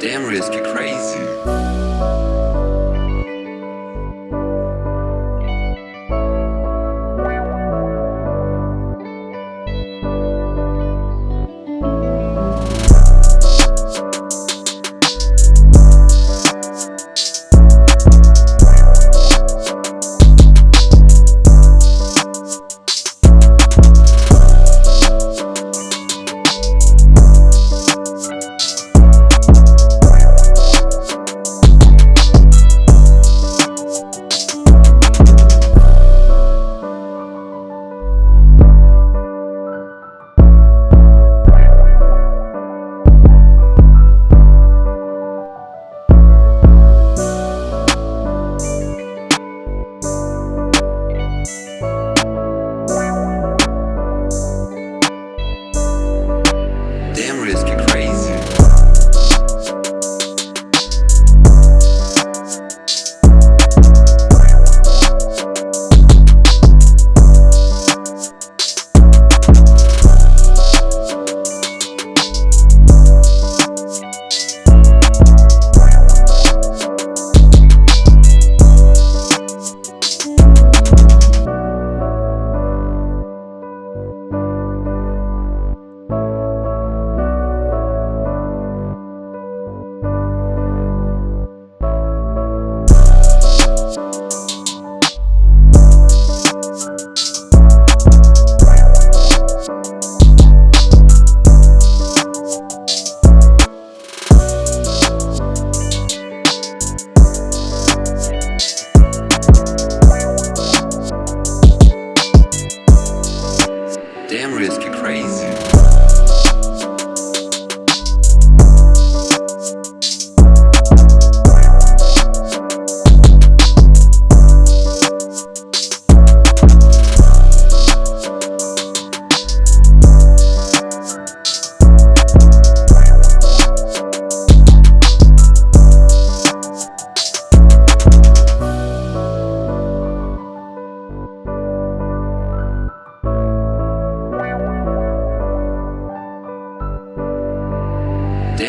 Damn, risk you're crazy.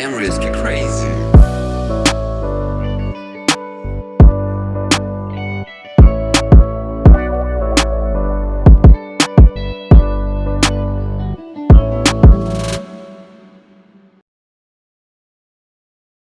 memories get crazy.